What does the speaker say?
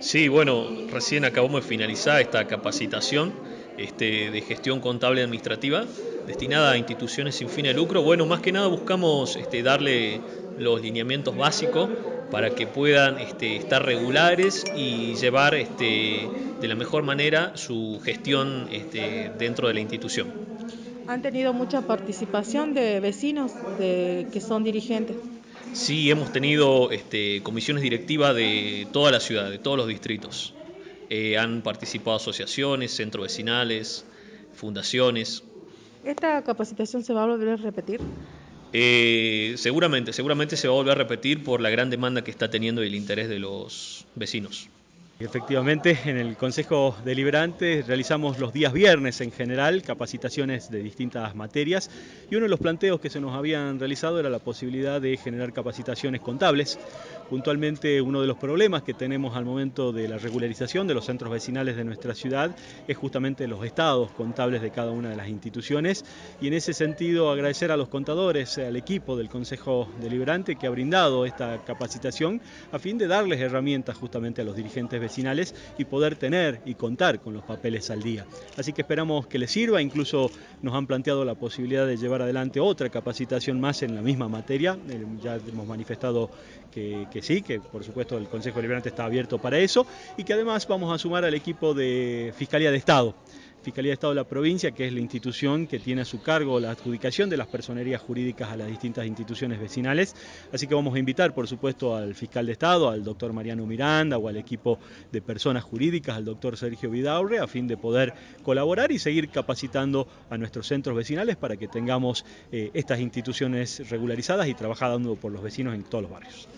Sí, bueno, recién acabamos de finalizar esta capacitación este, de gestión contable administrativa destinada a instituciones sin fin de lucro. Bueno, más que nada buscamos este, darle los lineamientos básicos para que puedan este, estar regulares y llevar de la mejor manera su gestión dentro de la institución. ¿Han tenido mucha participación de vecinos que son dirigentes? Sí, hemos tenido este, comisiones directivas de toda la ciudad, de todos los distritos. Eh, han participado asociaciones, centros vecinales, fundaciones. ¿Esta capacitación se va a volver a repetir? Eh, seguramente, seguramente se va a volver a repetir por la gran demanda que está teniendo y el interés de los vecinos. Efectivamente, en el Consejo Deliberante realizamos los días viernes en general capacitaciones de distintas materias y uno de los planteos que se nos habían realizado era la posibilidad de generar capacitaciones contables. Puntualmente uno de los problemas que tenemos al momento de la regularización de los centros vecinales de nuestra ciudad es justamente los estados contables de cada una de las instituciones. Y en ese sentido agradecer a los contadores, al equipo del Consejo Deliberante que ha brindado esta capacitación a fin de darles herramientas justamente a los dirigentes vecinales y poder tener y contar con los papeles al día. Así que esperamos que les sirva, incluso nos han planteado la posibilidad de llevar adelante otra capacitación más en la misma materia, eh, ya hemos manifestado que, sí, que por supuesto el Consejo Deliberante está abierto para eso y que además vamos a sumar al equipo de Fiscalía de Estado. Fiscalía de Estado de la provincia, que es la institución que tiene a su cargo la adjudicación de las personerías jurídicas a las distintas instituciones vecinales. Así que vamos a invitar, por supuesto, al fiscal de Estado, al doctor Mariano Miranda o al equipo de personas jurídicas, al doctor Sergio Vidaurre, a fin de poder colaborar y seguir capacitando a nuestros centros vecinales para que tengamos eh, estas instituciones regularizadas y trabajando por los vecinos en todos los barrios.